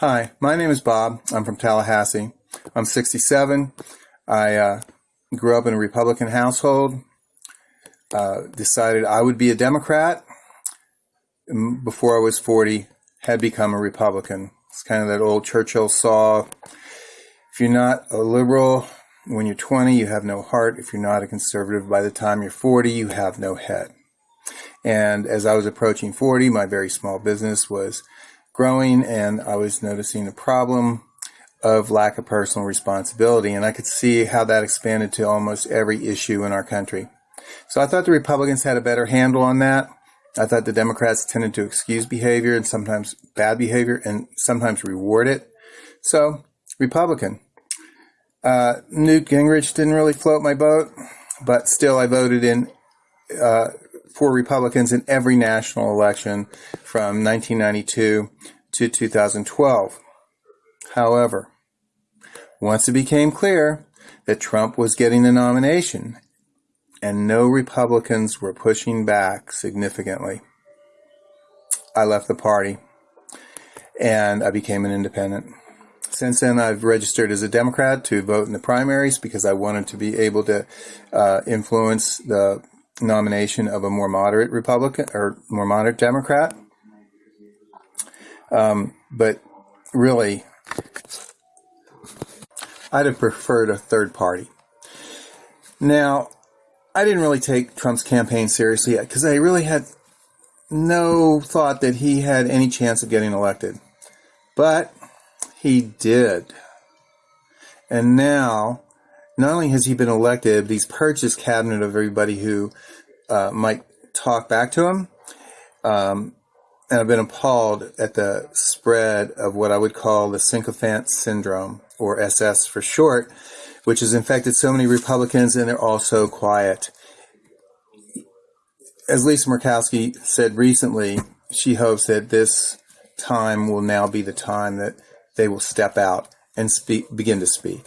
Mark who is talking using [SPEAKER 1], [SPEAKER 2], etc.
[SPEAKER 1] Hi, my name is Bob. I'm from Tallahassee. I'm 67. I uh, grew up in a Republican household. Uh, decided I would be a Democrat before I was 40. Had become a Republican. It's kind of that old Churchill saw. If you're not a liberal when you're 20, you have no heart. If you're not a conservative by the time you're 40, you have no head. And as I was approaching 40, my very small business was growing and I was noticing a problem of lack of personal responsibility. And I could see how that expanded to almost every issue in our country. So I thought the Republicans had a better handle on that. I thought the Democrats tended to excuse behavior and sometimes bad behavior and sometimes reward it. So, Republican. Uh, Newt Gingrich didn't really float my boat, but still I voted in uh, for Republicans in every national election from 1992 to 2012. However, once it became clear that Trump was getting the nomination and no Republicans were pushing back significantly, I left the party and I became an independent. Since then, I've registered as a Democrat to vote in the primaries because I wanted to be able to uh, influence the nomination of a more moderate Republican or more moderate Democrat. Um, but really, I'd have preferred a third party. Now, I didn't really take Trump's campaign seriously because I really had no thought that he had any chance of getting elected. But he did. And now not only has he been elected, but he's purged his cabinet of everybody who uh, might talk back to him. Um, and I've been appalled at the spread of what I would call the sycophant syndrome, or SS for short, which has infected so many Republicans and they're all so quiet. As Lisa Murkowski said recently, she hopes that this time will now be the time that they will step out and speak, begin to speak.